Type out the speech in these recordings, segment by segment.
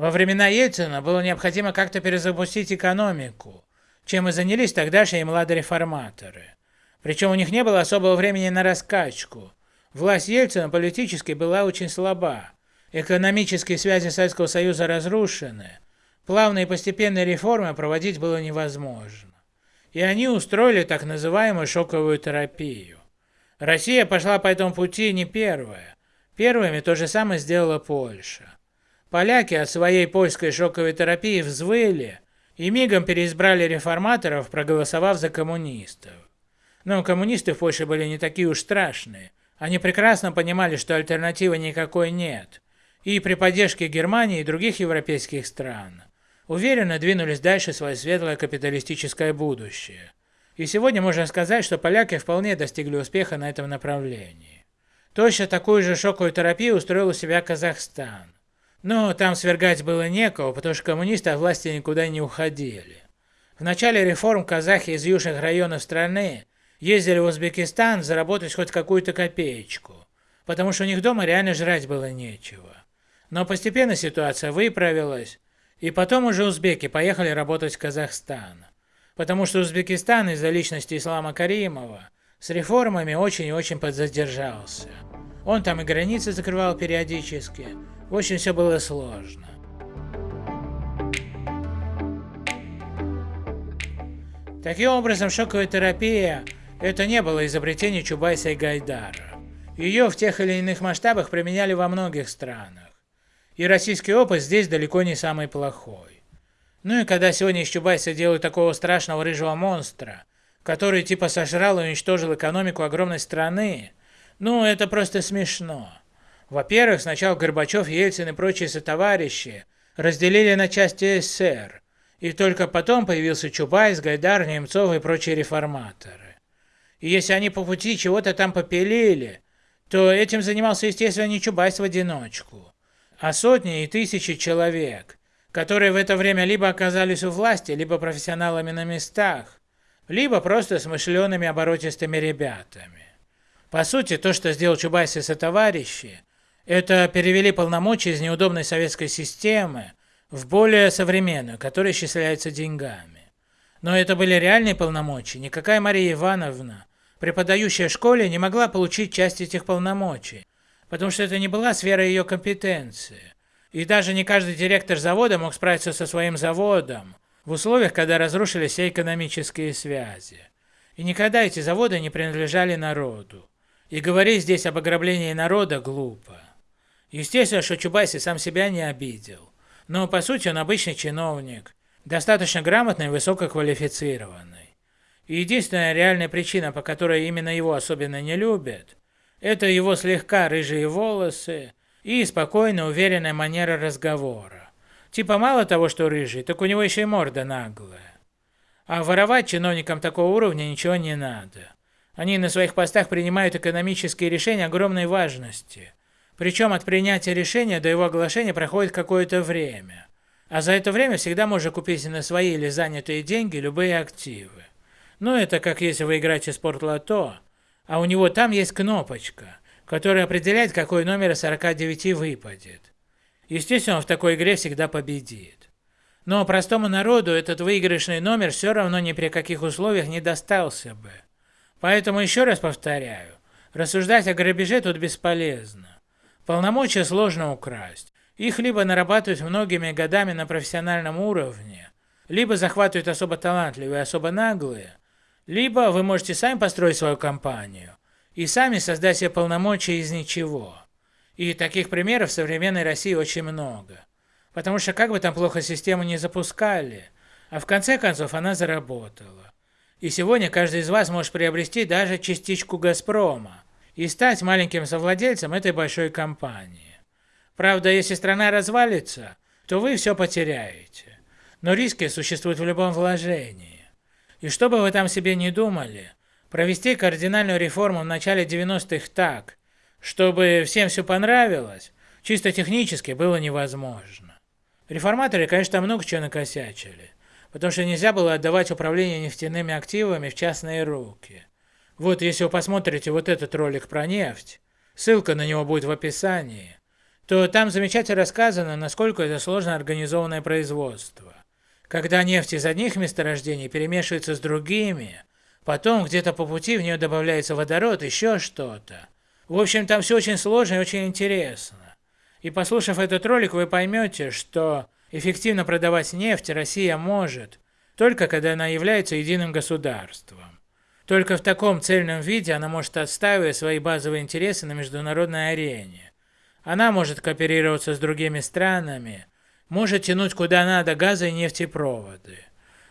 Во времена Ельцина было необходимо как-то перезапустить экономику, чем и занялись тогдашние младореформаторы. Причем у них не было особого времени на раскачку. Власть Ельцина политически была очень слаба, экономические связи Советского Союза разрушены, плавные и постепенные реформы проводить было невозможно. И они устроили так называемую шоковую терапию. Россия пошла по этому пути не первая. Первыми то же самое сделала Польша. Поляки от своей польской шоковой терапии взвыли и мигом переизбрали реформаторов, проголосовав за коммунистов. Но коммунисты в Польше были не такие уж страшные. Они прекрасно понимали, что альтернативы никакой нет. И при поддержке Германии и других европейских стран уверенно двинулись дальше свое светлое капиталистическое будущее. И сегодня можно сказать, что поляки вполне достигли успеха на этом направлении. Точно такую же шоковую терапию устроил у себя Казахстан. Но там свергать было некого, потому что коммунисты от власти никуда не уходили. В начале реформ казахи из южных районов страны ездили в Узбекистан заработать хоть какую-то копеечку, потому что у них дома реально жрать было нечего. Но постепенно ситуация выправилась, и потом уже узбеки поехали работать в Казахстан потому что Узбекистан из-за личности Ислама Каримова с реформами очень и очень подзадержался. Он там и границы закрывал периодически, очень все было сложно. Таким образом, шоковая терапия – это не было изобретение Чубайса и Гайдара. Ее в тех или иных масштабах применяли во многих странах. И российский опыт здесь далеко не самый плохой. Ну и когда сегодня из Чубайса делают такого страшного рыжего монстра, который типа сожрал и уничтожил экономику огромной страны, ну это просто смешно. Во-первых, сначала Горбачев, Ельцин и прочие сотоварищи разделили на части СССР, и только потом появился Чубайс, Гайдар, Немцов и прочие реформаторы. И если они по пути чего-то там попилили, то этим занимался, естественно, не Чубайс в одиночку, а сотни и тысячи человек, которые в это время либо оказались у власти, либо профессионалами на местах, либо просто смышленными оборотистыми ребятами. По сути, то, что сделал Чубайс и сотоварищи, это перевели полномочия из неудобной советской системы в более современную, которая исчисляется деньгами. Но это были реальные полномочия, никакая Мария Ивановна, преподающая в школе, не могла получить часть этих полномочий, потому что это не была сфера ее компетенции. И даже не каждый директор завода мог справиться со своим заводом в условиях, когда разрушились все экономические связи. И никогда эти заводы не принадлежали народу. И говорить здесь об ограблении народа глупо. Естественно, что Чубайси сам себя не обидел. Но по сути он обычный чиновник, достаточно грамотный и высококвалифицированный. И единственная реальная причина, по которой именно его особенно не любят, это его слегка рыжие волосы, и спокойная, уверенная манера разговора. Типа мало того, что рыжий, так у него еще и морда наглая. А воровать чиновникам такого уровня ничего не надо. Они на своих постах принимают экономические решения огромной важности. Причем от принятия решения до его оглашения проходит какое-то время. А за это время всегда можно купить на свои или занятые деньги любые активы. Ну это как если вы играете в спортлото, а у него там есть кнопочка – который определяет, какой номер из 49 выпадет. Естественно, он в такой игре всегда победит. Но простому народу этот выигрышный номер все равно ни при каких условиях не достался бы. Поэтому еще раз повторяю, рассуждать о грабеже тут бесполезно. Полномочия сложно украсть. Их либо нарабатывают многими годами на профессиональном уровне, либо захватывают особо талантливые, особо наглые, либо вы можете сами построить свою компанию, и сами создать себе полномочия из ничего. И таких примеров в современной России очень много. Потому что как бы там плохо систему не запускали, а в конце концов она заработала. И сегодня каждый из вас может приобрести даже частичку «Газпрома» и стать маленьким совладельцем этой большой компании. Правда, если страна развалится, то вы все потеряете. Но риски существуют в любом вложении. И что бы вы там себе не думали, Провести кардинальную реформу в начале 90-х так, чтобы всем все понравилось, чисто технически было невозможно. Реформаторы, конечно, много чего накосячили, потому что нельзя было отдавать управление нефтяными активами в частные руки. Вот если вы посмотрите вот этот ролик про нефть, ссылка на него будет в описании, то там замечательно рассказано, насколько это сложно организованное производство. Когда нефть из одних месторождений перемешивается с другими, потом где-то по пути в нее добавляется водород, еще что-то. В общем, там все очень сложно и очень интересно. И послушав этот ролик, вы поймете, что эффективно продавать нефть Россия может, только когда она является единым государством. Только в таком цельном виде она может отстаивать свои базовые интересы на международной арене. Она может кооперироваться с другими странами, может тянуть куда надо газы и нефтепроводы.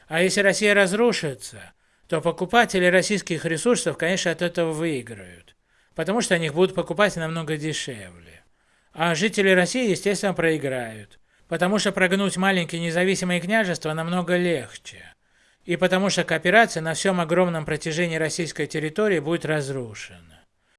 А если Россия разрушится, то покупатели российских ресурсов, конечно, от этого выиграют, потому что они их будут покупать намного дешевле. А жители России, естественно, проиграют, потому что прогнуть маленькие независимые княжества намного легче. И потому что кооперация на всем огромном протяжении российской территории будет разрушена.